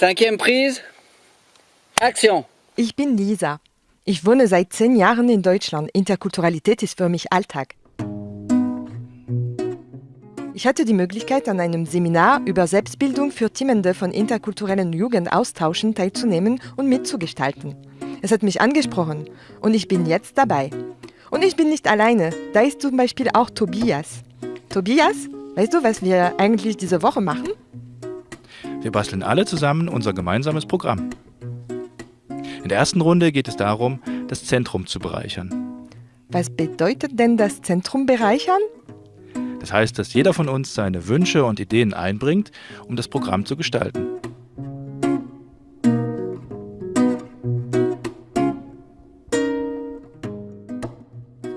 Cinquième prise. Action. Ich bin Lisa. Ich wohne seit zehn Jahren in Deutschland. Interkulturalität ist für mich Alltag. Ich hatte die Möglichkeit, an einem Seminar über Selbstbildung für Teamende von interkulturellen Jugendaustauschen teilzunehmen und mitzugestalten. Es hat mich angesprochen und ich bin jetzt dabei. Und ich bin nicht alleine. Da ist zum Beispiel auch Tobias. Tobias, weißt du, was wir eigentlich diese Woche machen? Wir basteln alle zusammen unser gemeinsames Programm. In der ersten Runde geht es darum, das Zentrum zu bereichern. Was bedeutet denn das Zentrum bereichern? Das heißt, dass jeder von uns seine Wünsche und Ideen einbringt, um das Programm zu gestalten.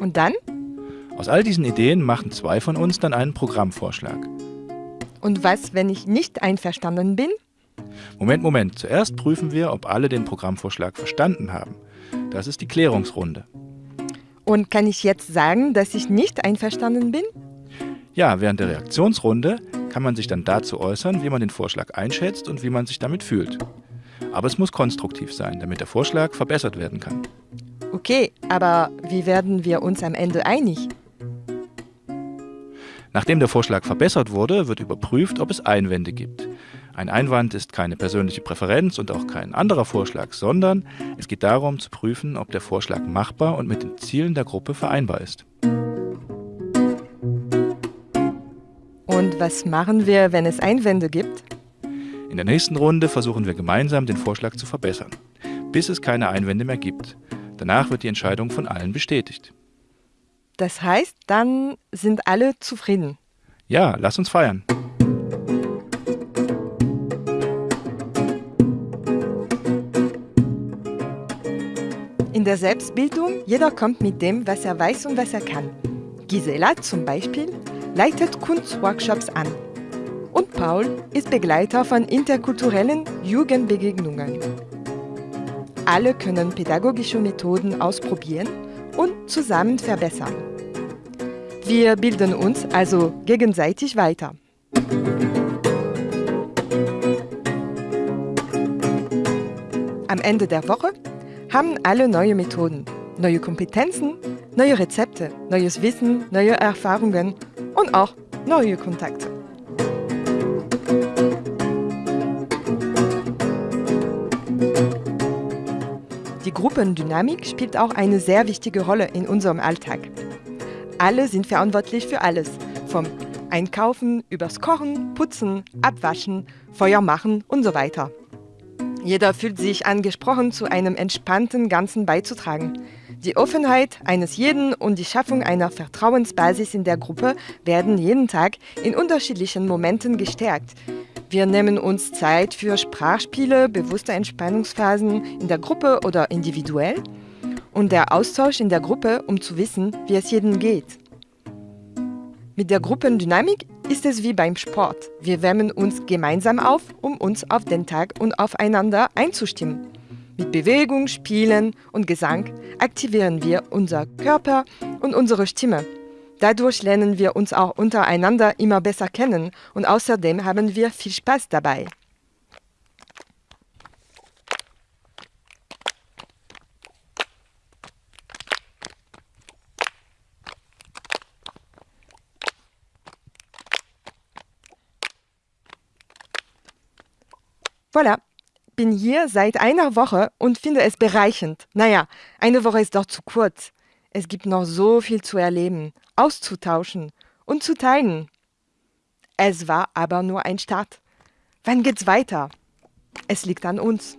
Und dann? Aus all diesen Ideen machen zwei von uns dann einen Programmvorschlag. Und was, wenn ich nicht einverstanden bin? Moment, Moment. Zuerst prüfen wir, ob alle den Programmvorschlag verstanden haben. Das ist die Klärungsrunde. Und kann ich jetzt sagen, dass ich nicht einverstanden bin? Ja, während der Reaktionsrunde kann man sich dann dazu äußern, wie man den Vorschlag einschätzt und wie man sich damit fühlt. Aber es muss konstruktiv sein, damit der Vorschlag verbessert werden kann. Okay, aber wie werden wir uns am Ende einig? Nachdem der Vorschlag verbessert wurde, wird überprüft, ob es Einwände gibt. Ein Einwand ist keine persönliche Präferenz und auch kein anderer Vorschlag, sondern es geht darum zu prüfen, ob der Vorschlag machbar und mit den Zielen der Gruppe vereinbar ist. Und was machen wir, wenn es Einwände gibt? In der nächsten Runde versuchen wir gemeinsam, den Vorschlag zu verbessern, bis es keine Einwände mehr gibt. Danach wird die Entscheidung von allen bestätigt. Das heißt, dann sind alle zufrieden. Ja, lass uns feiern. In der Selbstbildung, jeder kommt mit dem, was er weiß und was er kann. Gisela zum Beispiel leitet Kunstworkshops an. Und Paul ist Begleiter von interkulturellen Jugendbegegnungen. Alle können pädagogische Methoden ausprobieren und zusammen verbessern. Wir bilden uns also gegenseitig weiter. Am Ende der Woche haben alle neue Methoden, neue Kompetenzen, neue Rezepte, neues Wissen, neue Erfahrungen und auch neue Kontakte. Die Gruppendynamik spielt auch eine sehr wichtige Rolle in unserem Alltag. Alle sind verantwortlich für alles, vom Einkaufen übers Kochen, Putzen, Abwaschen, Feuer machen und so weiter. Jeder fühlt sich angesprochen, zu einem entspannten Ganzen beizutragen. Die Offenheit eines jeden und die Schaffung einer Vertrauensbasis in der Gruppe werden jeden Tag in unterschiedlichen Momenten gestärkt. Wir nehmen uns Zeit für Sprachspiele, bewusste Entspannungsphasen in der Gruppe oder individuell und der Austausch in der Gruppe, um zu wissen, wie es jedem geht. Mit der Gruppendynamik ist es wie beim Sport. Wir wärmen uns gemeinsam auf, um uns auf den Tag und aufeinander einzustimmen. Mit Bewegung, Spielen und Gesang aktivieren wir unser Körper und unsere Stimme. Dadurch lernen wir uns auch untereinander immer besser kennen und außerdem haben wir viel Spaß dabei. Voilà, bin hier seit einer Woche und finde es bereichend. Naja, eine Woche ist doch zu kurz. Es gibt noch so viel zu erleben, auszutauschen und zu teilen. Es war aber nur ein Start. Wann geht's weiter? Es liegt an uns.